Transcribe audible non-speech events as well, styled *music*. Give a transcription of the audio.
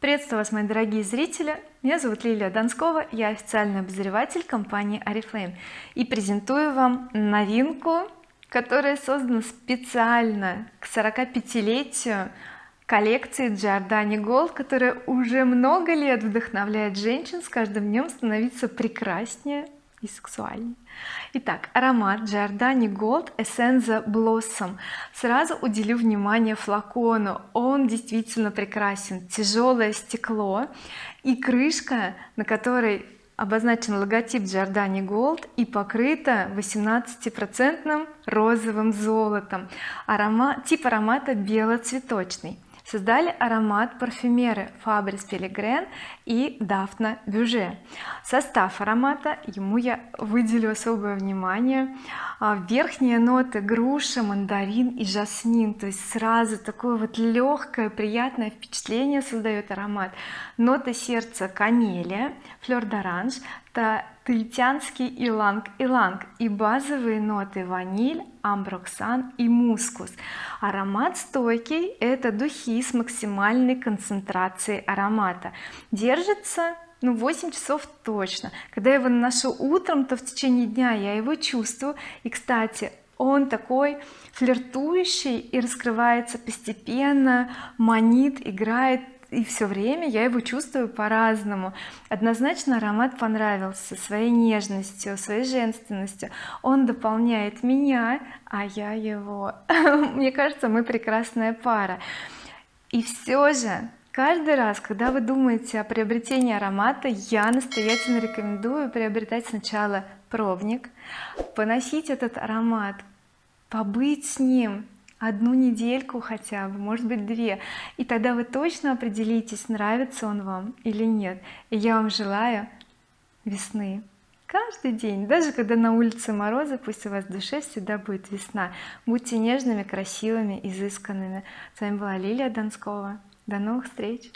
приветствую вас мои дорогие зрители. Меня зовут Лилия Донскова я официальный обозреватель компании oriflame и презентую вам новинку которая создана специально к 45-летию коллекции Giordani Gold которая уже много лет вдохновляет женщин с каждым днем становиться прекраснее и сексуальнее итак аромат Giordani Gold Essenza Blossom. Сразу уделю внимание флакону. Он действительно прекрасен. Тяжелое стекло и крышка на которой обозначен логотип Giordani Gold и покрыта 18 процентным розовым золотом. Аромат тип аромата белоцветочный создали аромат парфюмеры Fabrice Pellegrin и Дафна Бюже состав аромата ему я выделю особое внимание. А, верхние ноты груша мандарин и жасмин. То есть сразу такое вот легкое приятное впечатление создает аромат. Ноты сердца канелия флер d'orange таитянский иланг-иланг и базовые ноты ваниль амброксан и мускус. Аромат стойкий это духи с максимальной концентрацией аромата. Держится ну 8 часов точно. Когда я его наношу утром то в течение дня я его чувствую. И кстати он такой флиртующий и раскрывается постепенно. Манит играет и все время я его чувствую по-разному. Однозначно аромат понравился своей нежностью своей женственностью. Он дополняет меня а я его. *laughs* Мне кажется мы прекрасная пара. И все же каждый раз когда вы думаете о приобретении аромата я настоятельно рекомендую приобретать сначала пробник поносить этот аромат побыть с ним одну недельку хотя бы может быть две. И тогда вы точно определитесь нравится он вам или нет. И я вам желаю весны. Каждый день даже когда на улице морозы пусть у вас в душе всегда будет весна. Будьте нежными красивыми изысканными. С вами была Лилия Донскова. До новых встреч